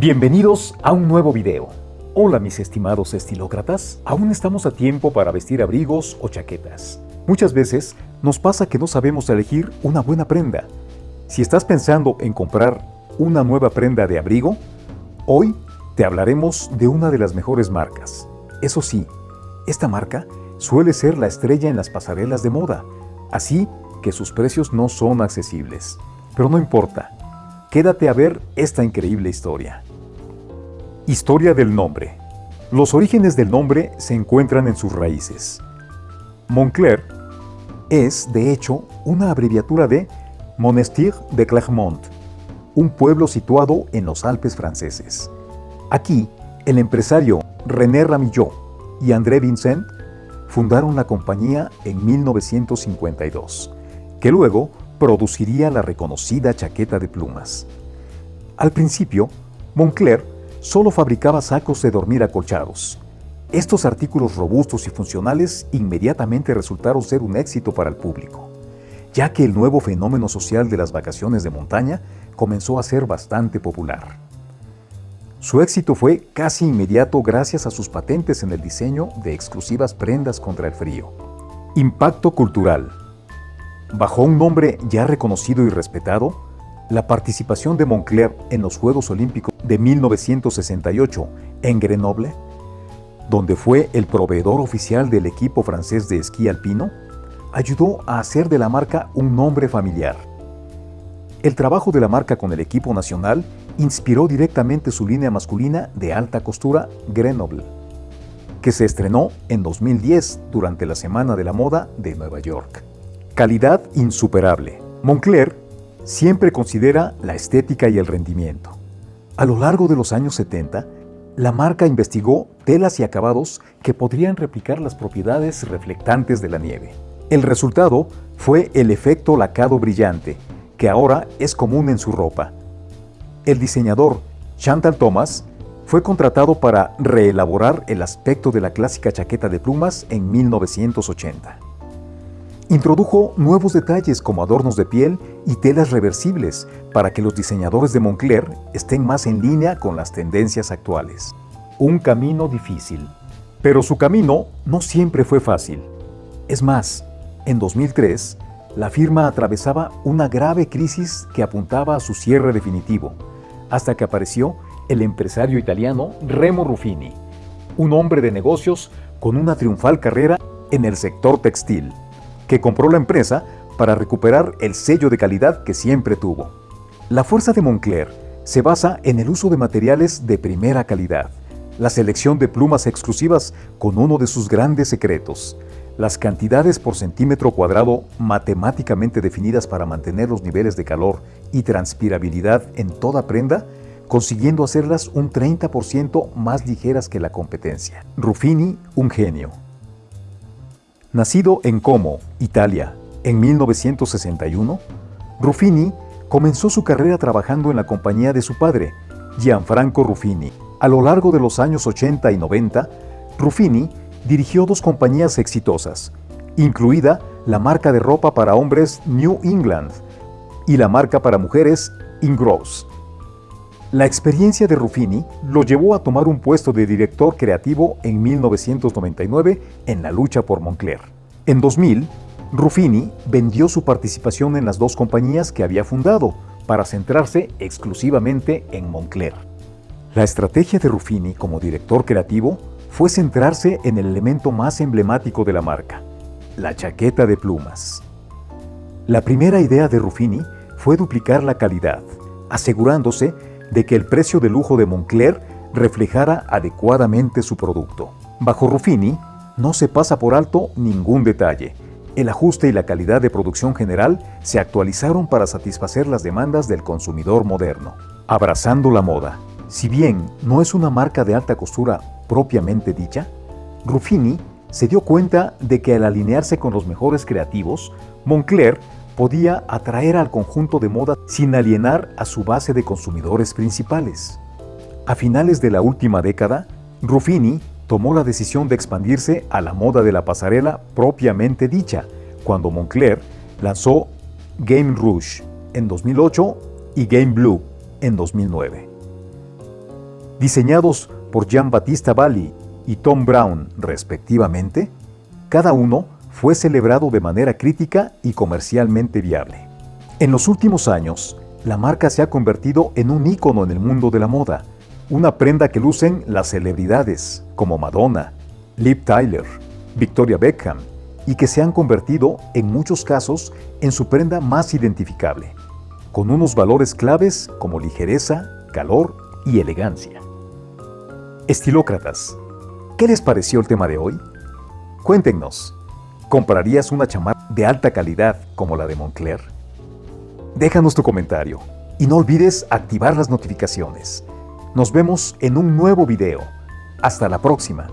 Bienvenidos a un nuevo video. Hola mis estimados estilócratas, aún estamos a tiempo para vestir abrigos o chaquetas. Muchas veces nos pasa que no sabemos elegir una buena prenda. Si estás pensando en comprar una nueva prenda de abrigo, hoy te hablaremos de una de las mejores marcas. Eso sí, esta marca suele ser la estrella en las pasarelas de moda, así que sus precios no son accesibles. Pero no importa, quédate a ver esta increíble historia. Historia del nombre. Los orígenes del nombre se encuentran en sus raíces. Montclair es, de hecho, una abreviatura de Monastir de Clermont, un pueblo situado en los Alpes franceses. Aquí, el empresario René Ramillot y André Vincent fundaron la compañía en 1952, que luego produciría la reconocida chaqueta de plumas. Al principio, Montclair solo fabricaba sacos de dormir acolchados. Estos artículos robustos y funcionales inmediatamente resultaron ser un éxito para el público, ya que el nuevo fenómeno social de las vacaciones de montaña comenzó a ser bastante popular. Su éxito fue casi inmediato gracias a sus patentes en el diseño de exclusivas prendas contra el frío. Impacto cultural. Bajo un nombre ya reconocido y respetado, la participación de Moncler en los Juegos Olímpicos de 1968 en Grenoble, donde fue el proveedor oficial del equipo francés de esquí alpino, ayudó a hacer de la marca un nombre familiar. El trabajo de la marca con el equipo nacional inspiró directamente su línea masculina de alta costura Grenoble, que se estrenó en 2010 durante la Semana de la Moda de Nueva York. Calidad insuperable. Moncler siempre considera la estética y el rendimiento. A lo largo de los años 70, la marca investigó telas y acabados que podrían replicar las propiedades reflectantes de la nieve. El resultado fue el efecto lacado brillante, que ahora es común en su ropa, el diseñador Chantal Thomas fue contratado para reelaborar el aspecto de la clásica chaqueta de plumas en 1980. Introdujo nuevos detalles como adornos de piel y telas reversibles para que los diseñadores de Moncler estén más en línea con las tendencias actuales. Un camino difícil. Pero su camino no siempre fue fácil. Es más, en 2003, la firma atravesaba una grave crisis que apuntaba a su cierre definitivo hasta que apareció el empresario italiano Remo Ruffini, un hombre de negocios con una triunfal carrera en el sector textil, que compró la empresa para recuperar el sello de calidad que siempre tuvo. La fuerza de Moncler se basa en el uso de materiales de primera calidad, la selección de plumas exclusivas con uno de sus grandes secretos, las cantidades por centímetro cuadrado matemáticamente definidas para mantener los niveles de calor y transpirabilidad en toda prenda, consiguiendo hacerlas un 30% más ligeras que la competencia. Ruffini, un genio. Nacido en Como, Italia, en 1961, Ruffini comenzó su carrera trabajando en la compañía de su padre, Gianfranco Ruffini. A lo largo de los años 80 y 90, Ruffini dirigió dos compañías exitosas, incluida la marca de ropa para hombres New England y la marca para mujeres Ingross. La experiencia de Ruffini lo llevó a tomar un puesto de director creativo en 1999 en la lucha por Moncler. En 2000, Ruffini vendió su participación en las dos compañías que había fundado para centrarse exclusivamente en Moncler. La estrategia de Ruffini como director creativo fue centrarse en el elemento más emblemático de la marca, la chaqueta de plumas. La primera idea de Ruffini fue duplicar la calidad, asegurándose de que el precio de lujo de Moncler reflejara adecuadamente su producto. Bajo Ruffini, no se pasa por alto ningún detalle. El ajuste y la calidad de producción general se actualizaron para satisfacer las demandas del consumidor moderno. Abrazando la moda. Si bien no es una marca de alta costura propiamente dicha, Ruffini se dio cuenta de que al alinearse con los mejores creativos, Moncler podía atraer al conjunto de moda sin alienar a su base de consumidores principales. A finales de la última década, Ruffini tomó la decisión de expandirse a la moda de la pasarela propiamente dicha, cuando Moncler lanzó Game Rouge en 2008 y Game Blue en 2009. diseñados por Jean-Baptiste Valli y Tom Brown respectivamente, cada uno fue celebrado de manera crítica y comercialmente viable. En los últimos años, la marca se ha convertido en un ícono en el mundo de la moda, una prenda que lucen las celebridades como Madonna, Liv Tyler, Victoria Beckham, y que se han convertido, en muchos casos, en su prenda más identificable, con unos valores claves como ligereza, calor y elegancia. Estilócratas, ¿qué les pareció el tema de hoy? Cuéntenos, ¿comprarías una chamarra de alta calidad como la de Moncler? Déjanos tu comentario y no olvides activar las notificaciones. Nos vemos en un nuevo video. Hasta la próxima.